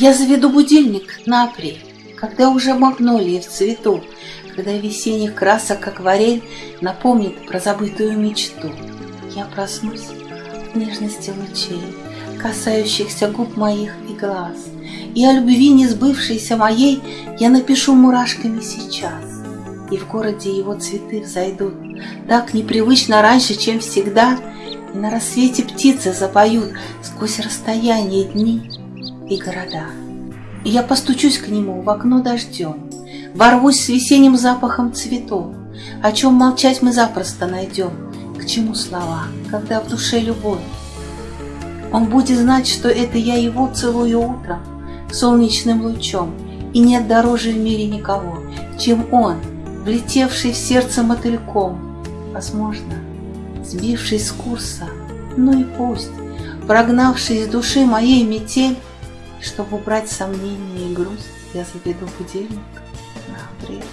Я заведу будильник на апрель, когда уже магнолии в цвету, когда весенних красок акварель напомнит про забытую мечту. Я проснусь в нежности лучей, касающихся губ моих и глаз, и о любви несбывшейся моей я напишу мурашками сейчас. И в городе его цветы взойдут так непривычно раньше, чем всегда, и на рассвете птицы запоют сквозь расстояние дни и города. Я постучусь к нему в окно дождем, Ворвусь с весенним запахом цветов, О чем молчать мы запросто найдем, К чему слова, когда в душе любовь. Он будет знать, что это я его целую утром, Солнечным лучом, И нет дороже в мире никого, Чем он, влетевший в сердце мотыльком, Возможно, сбивший с курса, ну и пусть, Прогнавший из души моей метель, чтобы убрать сомнения и грусть, я заведу будильник на апрель.